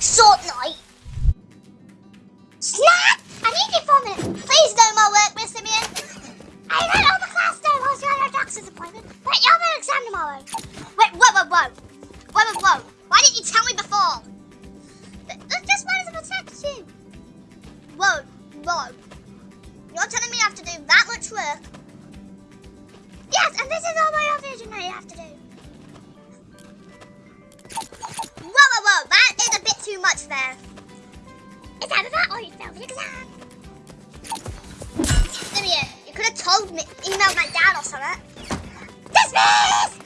short night. Snap! I need you for a minute. Please do my work, Miss Simeon. I read all the class day whilst you're at your doctor's appointment, but you have an exam tomorrow. Wait, whoa, whoa, whoa. Whoa, whoa, whoa. Why didn't you tell me before? Th- Just wanted to protect you. Whoa, whoa. You're telling me I have to do that much work? Yes, and this is all my revision that you have to do. Whoa, whoa, whoa. That too much there. It's either that or you failed the exam. Simeon, you could have told me, emailed my dad or something. Dismiss!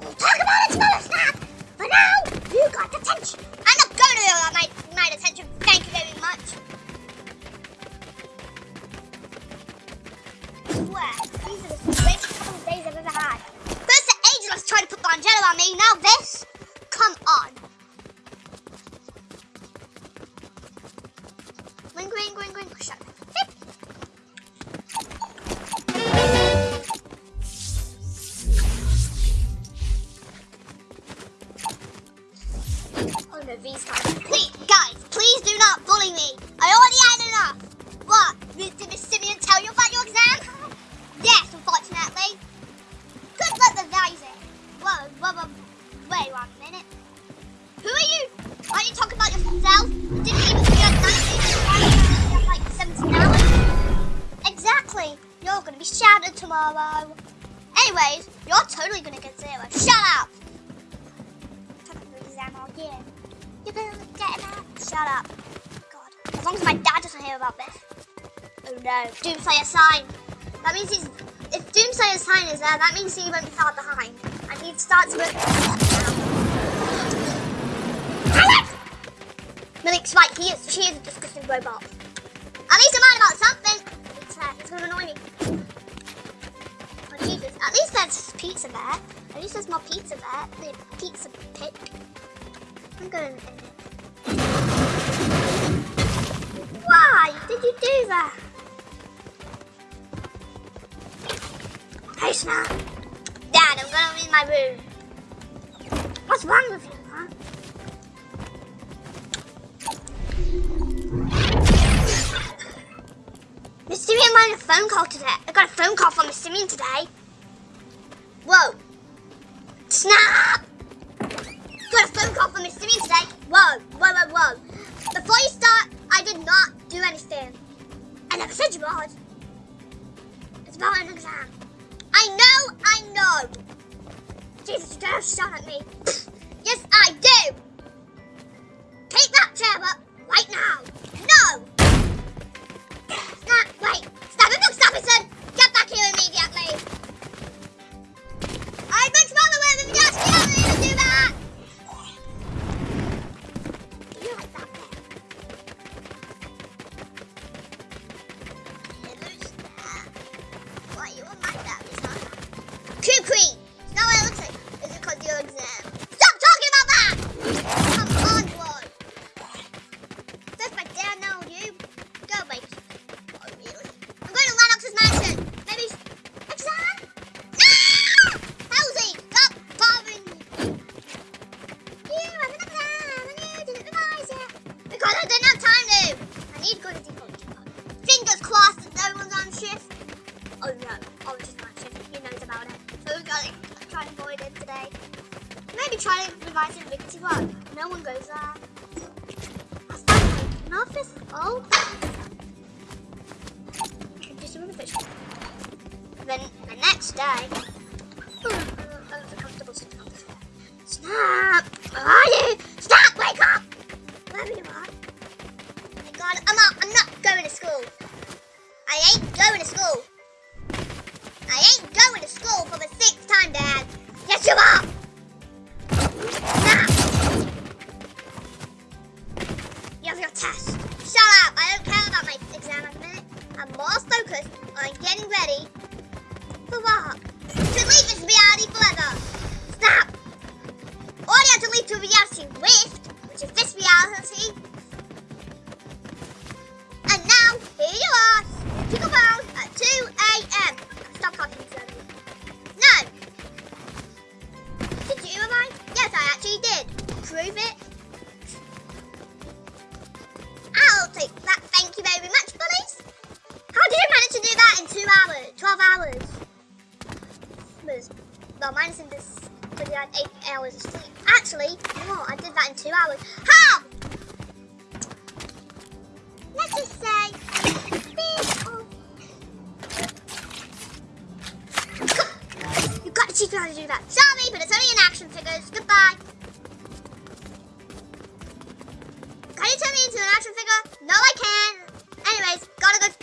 We'll talk about it tomorrow, Snap. For now, you got detention. I'm not going to allow my, my detention. Thank you very much. Swear, these are the greatest couple of days I've ever had. First the Angelus tried to put Bonjela on me, now this? Come on. V's coming. Please, guys, please do not bully me. I already sign. That means he's. If Doomslayer's sign is there, that means he won't be far behind. And he starts with. Alex! Malik's right, he is, she is a disgusting robot. At least I'm about something. It's, uh, it's gonna annoy me. Oh Jesus, at least there's pizza there. At least there's more pizza there. The pizza pick. I'm going in. Why did you do that? Dad, I'm gonna in my room. What's wrong with you, huh? Simeon wanted a phone call today. I got a phone call from Simeon today. Whoa. Snap! Got a phone call from Simeon today. Whoa, whoa, whoa, whoa. Before you start, I did not do anything. I never said you would. It's about an exam. I know, I know. Jesus, don't shout at me. yes, I do. Take that chair up right now. No. Snap, wait. Stop it, stop it, son. Get back here immediately. Fingers crossed that no one's on shift. Oh no, Orange is not on shift. He knows about it. So we've got to try and avoid it today. Maybe try to revise in Victory Rock. No one goes there. That's not an office. Oh. Okay, just a fish. Then the next day. Oh, that was a comfortable floor. Snap! 12 hours. Well, minus in this, because had 8 hours of sleep. Actually, no, I did that in 2 hours. How? Let's just say, You've got to teach me how to do that. Sorry, but it's only in action figures. Goodbye. Can you turn me into an action figure? No, I can't. Anyways, gotta go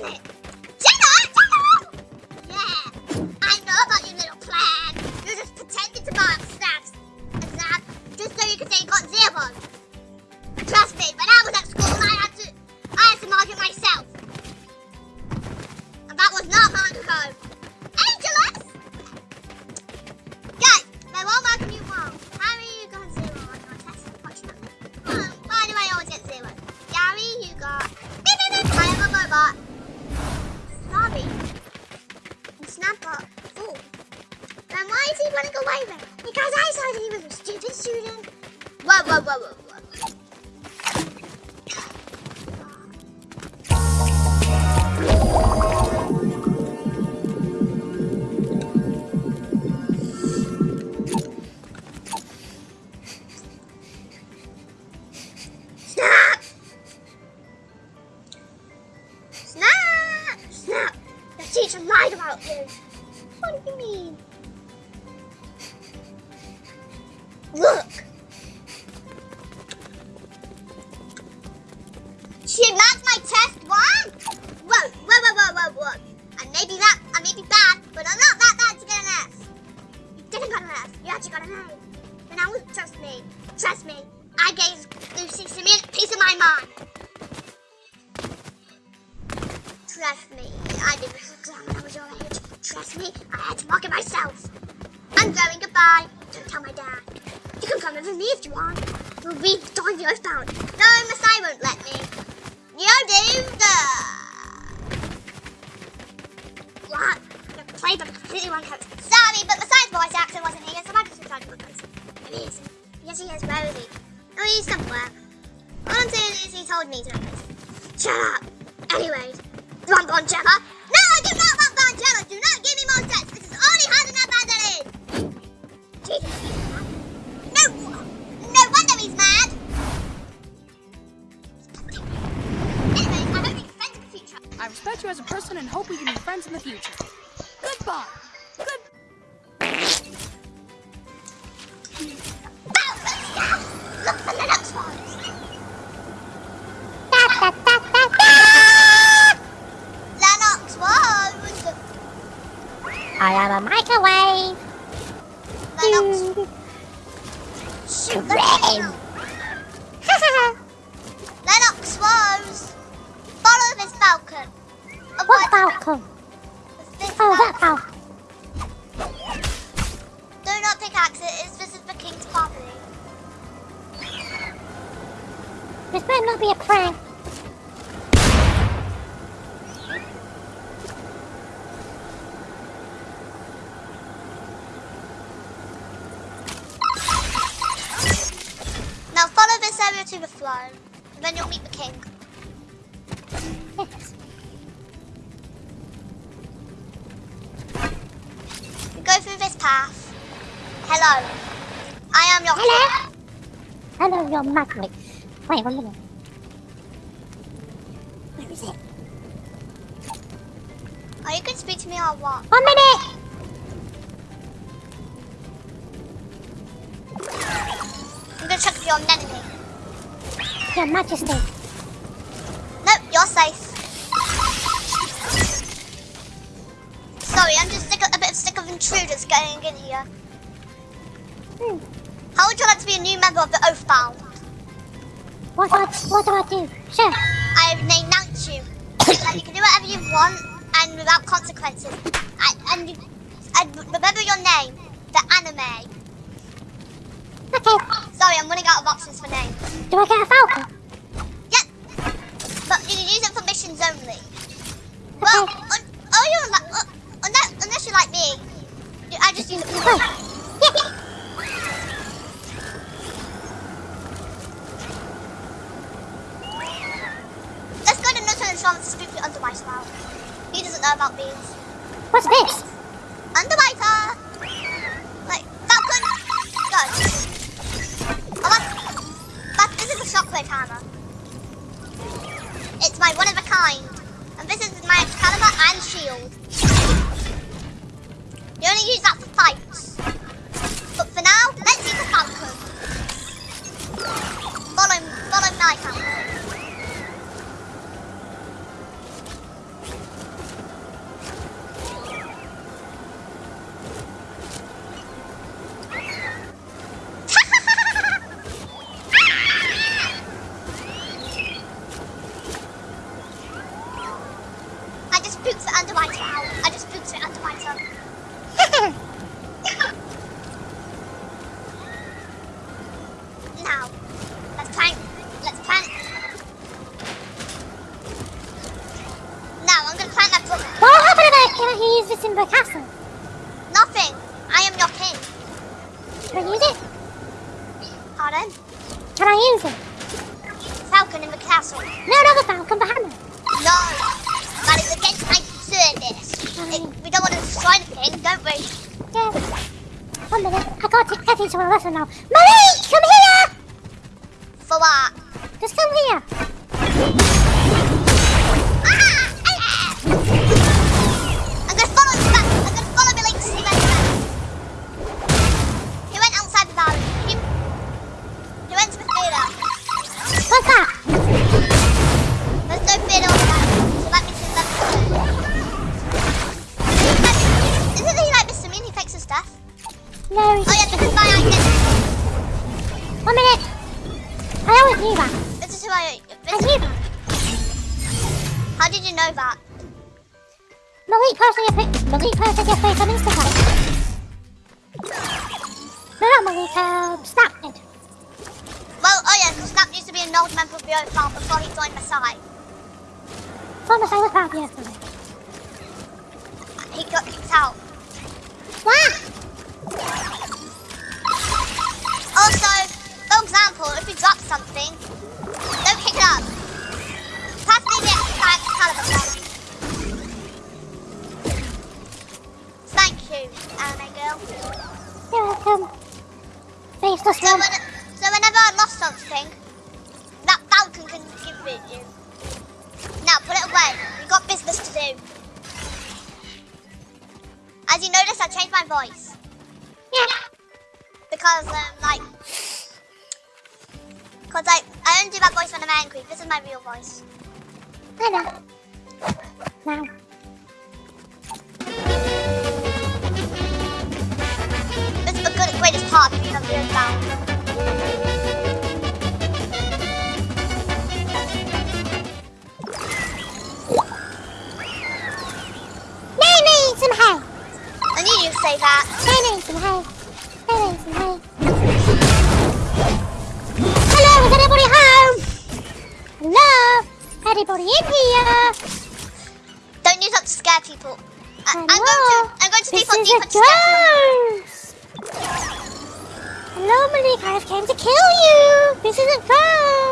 teacher, Then why is he running away then? Because I said he was a stupid student. Whoa, whoa, whoa, whoa. Is. Yes, he is he? Oh, he's somewhere. All I'm saying is he told me to. Shut up. Anyways, do want Bonjela? No, I do not want Bonjela. Do not give me more stress. This is already hard enough as it is. Jesus. No, no wonder he's mad. Anyways, I hope we can friends in the future. I respect you as a person and hope we can be friends in the future. Goodbye. I am a microwave. Lennox. Shoot, Rain. Lennox was follow this falcon. what falcon? this Oh, that falcon. falcon. Do not pickaxe it. It's this is the king's property. This might not be a prank. Now follow this area to the throne, and then you'll meet the king. Go through this path. Hello. I am your Hello? Hello, your magnet. Wait, one minute. Where is it? king. Are you going to speak to me or what? One minute! I'm going to check if you're an enemy. Your Majesty. Nope, you're safe. Sorry, I'm just sick of, a bit sick of intruders going in here. Hmm. How would you like to be a new member of the Oathbound? What, what, what do I do? Sure. I have announced you. you can do whatever you want and without consequences. And, and, you, and remember your name, the anime. Okay. Sorry, I'm running out of options for names. Do I get a falcon? Yep. But you can use it for missions only. Well, Okay. un, oh, you're like, uh, unless, unless you're like me, I just use it for Oh. Yeah. Let's go to Nutter and speak to Underwriter now. He doesn't know about beans. What's this? Underwriter! Into a lesson now. Marie, How did you know that? Malik posted your pic. Malik posted your face on Instagram. No, not Malik. Um, Snap did. Well, oh yeah, because Snap used to be an old member of the Earth Farm before he joined Masai. Promise I was proud of you. He got kicked out. What? Also, for example, if you drop something, don't pick it up. Pass me the Excalibur gun. Thank you, anime girl. You're welcome. Face the So, This is my real voice. Know. Now. It does! Hello, Malik. I've came to kill you. This isn't fun.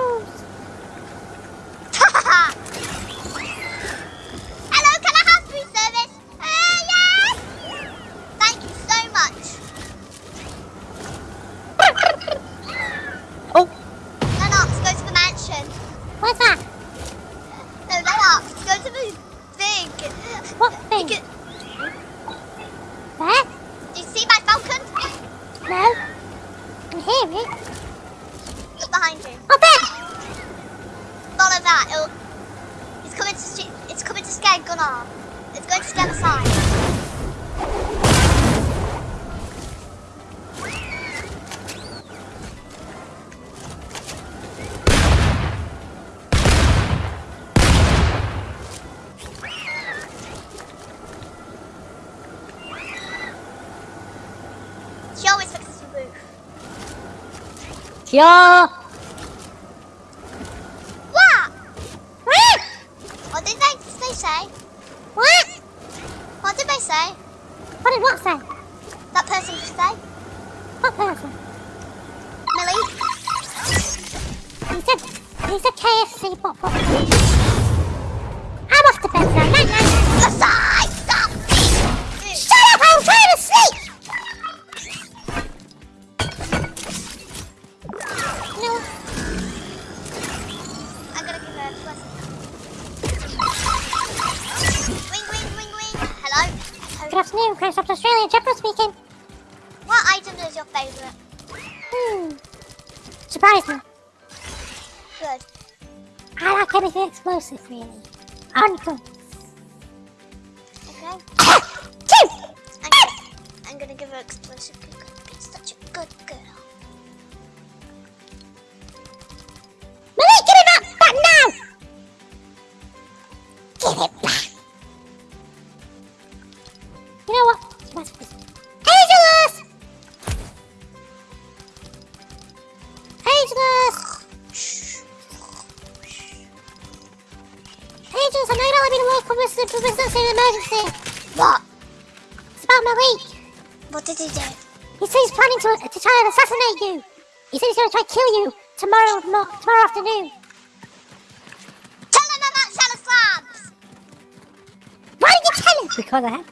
停。Post Office Australia, Jeffra speaking. What item is your favourite? Hmm. Surprise me. Good. I like anything explosive, really. And guns. Okay. Two! I'm, I'm gonna give her explosive cooker. It's such a good girl. Malik, get it back, back now! Get it back! you. He said he's going to try to kill you tomorrow tomorrow afternoon. Tell him about Shadow Slabs. Why did you tell him? Because I have.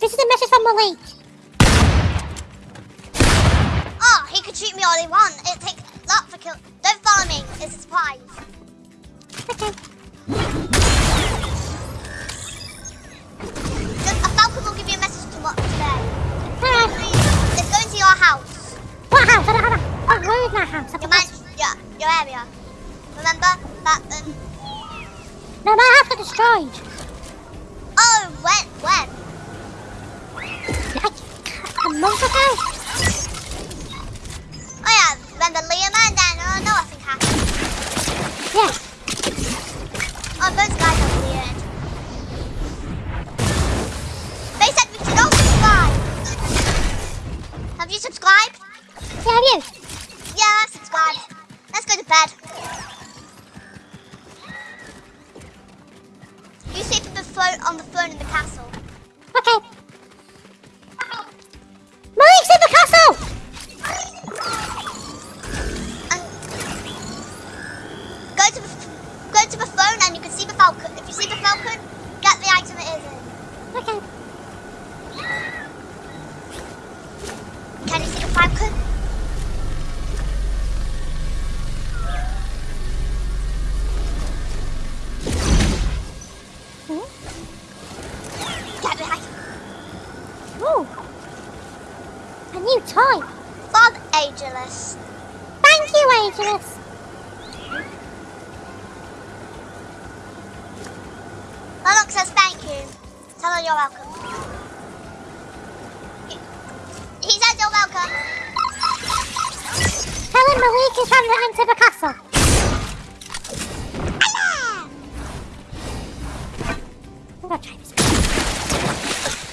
This is a message from Malik. Oh, he could shoot me all he wants. It takes a lot for kill. Don't follow me. It's a surprise. Okay. Your house. What house? What? don't, where is my house? Your, man, Yeah. your area. Remember that? Um... No, my house got destroyed. Oh, when? When? Like a month ago. Oh yeah, When the Liam and then uh, no, I think Yeah. Oh, those guys are. ハハハハ!